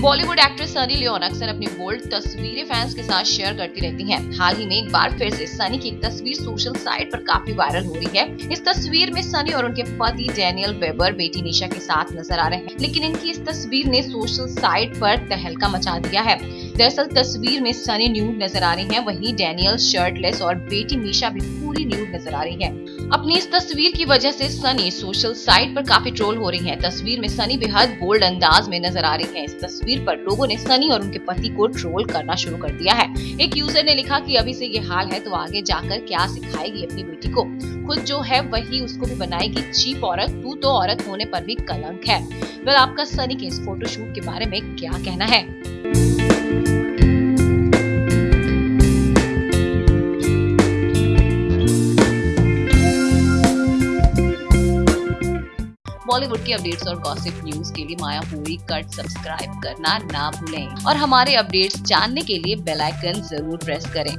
Bollywood actress Sunny Leone अक्सर अपनी bold तस्वीरें फैंस के साथ शेयर करती रहती हैं। हाल ही में एक बार फिर से सनी की एक तस्वीर सोशल साइट पर काफ़ी वायरल हो रही है। इस तस्वीर में सनी और उनके पति डैनियल वेबर बेटी निशा के साथ नज़र आ रहे हैं। लेकिन इनकी इस तस्वीर ने सोशल साइट पर तहलका मचा दिया है। दरअसल तस्वीर में सनी न्यूड नज़र आ रही हैं, वहीं डैनियल शर्टलेस और बेटी मीशा भी पूरी न्यूड नज़र आ रही है। अपनी इस तस्वीर की वजह से सनी सोशल साइट पर काफ़ी ट्रोल हो रही हैं। तस्वीर में सनी बेहद बोल्ड अंदाज में नज़र आ रही हैं। इस तस्वीर पर लोगों ने सनी और उनके पति को ट्रोल करना शुरू कर दिया है। एक यूज़र ने लिखा कि अभी से ये हाल है तो आगे जाकर क्या सिखाएगी अपनी बेटी को? खुद जो है वही उसको भी बनाएगी। चीप औरत तू तो औरत होने पर भी कलंक है। वेल आपका सनी के इस फोटोशूट के बारे में क्या कहना है? बॉलीवुड की अपडेट्स और गॉसिप न्यूज़ के लिए माया पूरी कट सब्सक्राइब करना ना भूलें। और हमारे अपडेट्स जानने के लिए बेल आइकन ज़रूर प्रेस करें।